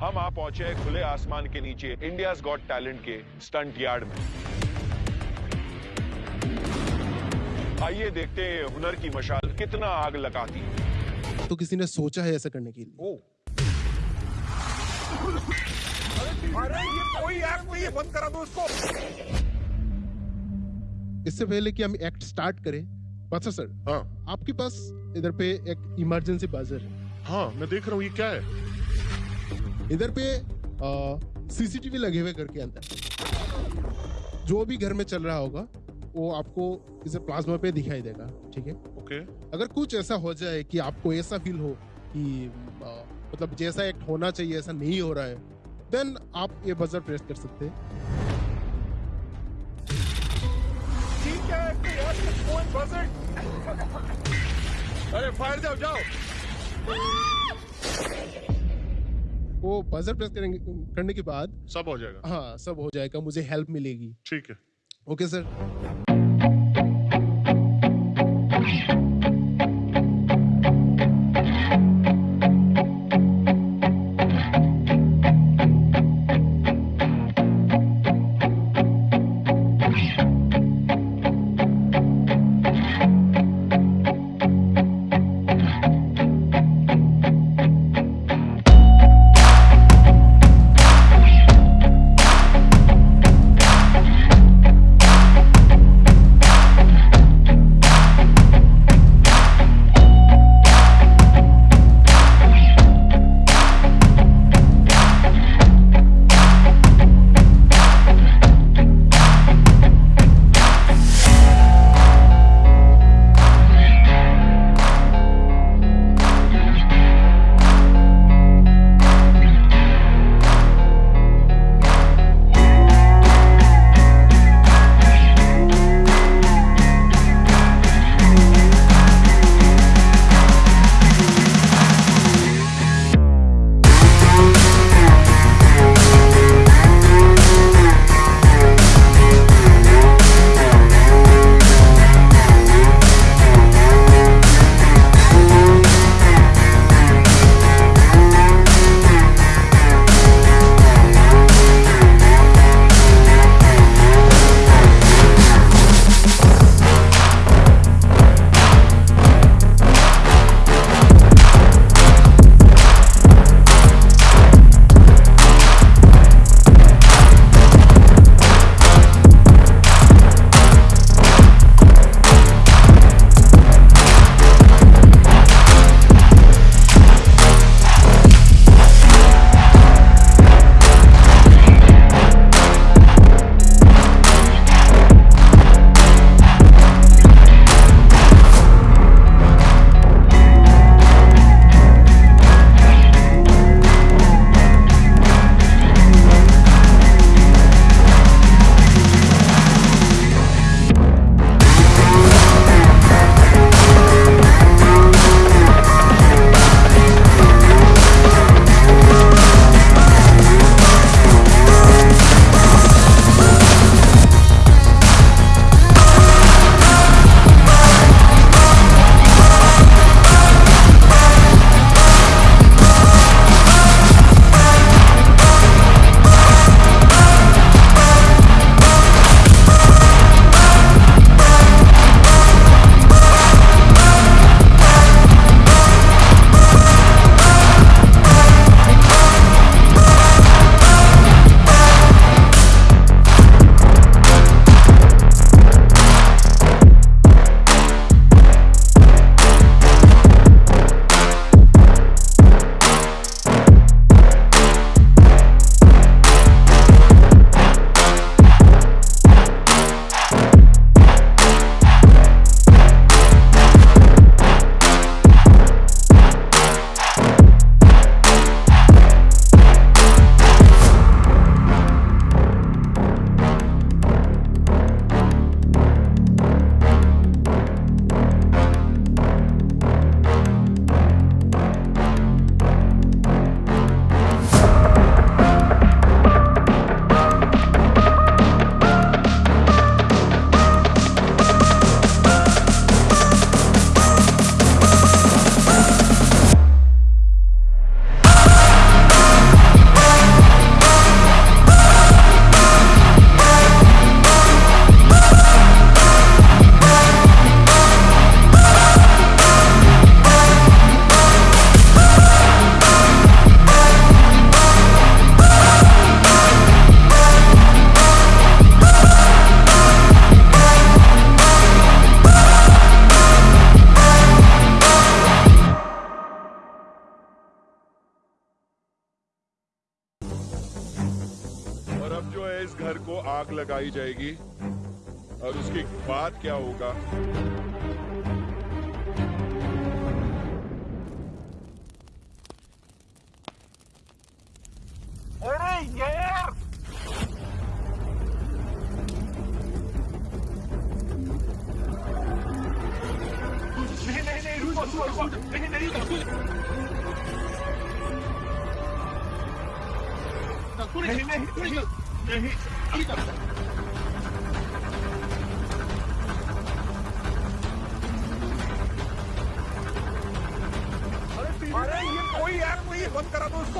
हम आ पहुँचे हैं खुले आसमान के नीचे इंडिया गॉट टैलेंट के स्टंट यार्ड में। आइए देखते हैं हुनर की मशाल कितना आग लगाती है। तो किसी ने सोचा है ऐसा करने के लिए? ओ। अरे ये कोई एक्ट नहीं है बंद करा दो उसको इससे पहले कि हम एक्ट स्टार्ट करें बादशाह सर हाँ। आपके पास इधर पे एक इमरजेंसी बाजर है। हाँ मैं देख रहा हूँ ये क्या है? इधर पे सीसीटीवी लगे हुए घर के अंदर। जो भी घर में चल रहा होगा वो आपको इसे प्लाज्मा पे दिखाई देगा ठीक है? ओके अगर कुछ ऐसा हो जाए कि आपको ऐसा फील हो कि मतलब जैसा एक्ट होना चाहिए ऐसा नहीं हो रहा है देन आप ये बजर प्रेस कर सकते हैं। ठीक है फ़ोन बजर अरे फायर जाओ जाओ। वो बजर प्रेस करेंगे करने के बाद सब हो जाएगा। हाँ सब हो जाएगा मुझे हेल्प मिलेगी। ठीक है। ओके सर तक आई जाएगी और उसके बाद क्या होगा अरे नहीं नहीं नहीं नहीं रुको रुको नहीं नहीं नहीं नहीं नहीं नहीं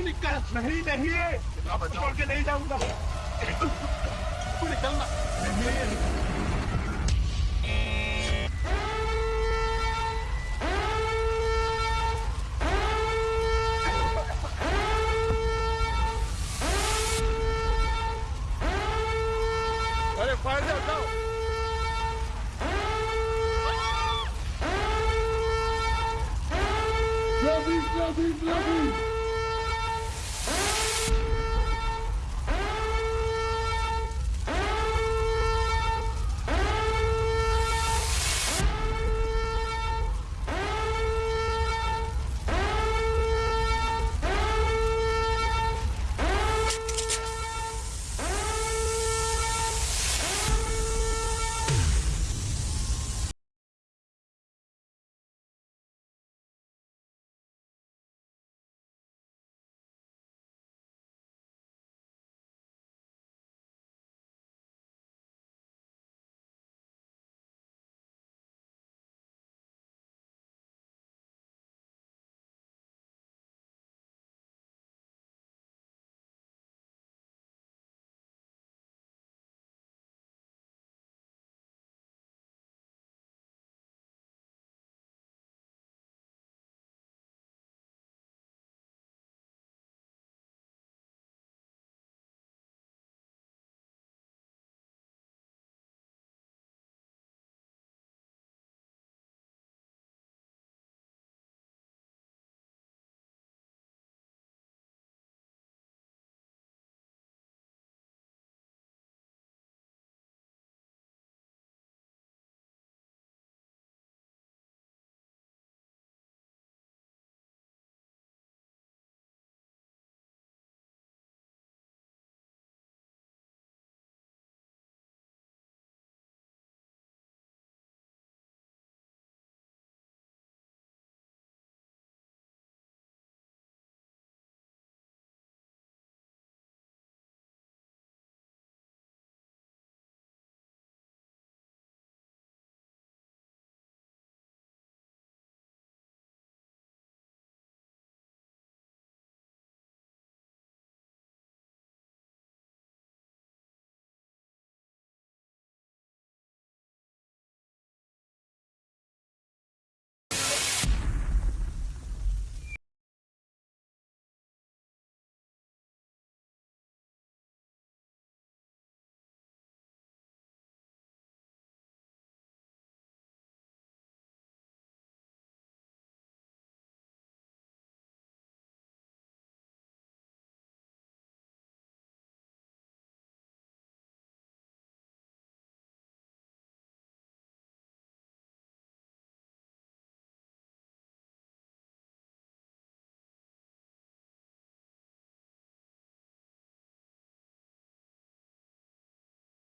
निकल। नहीं नहीं। छोड़ के नहीं जाऊँगा। तू निकलना नहीं Love me!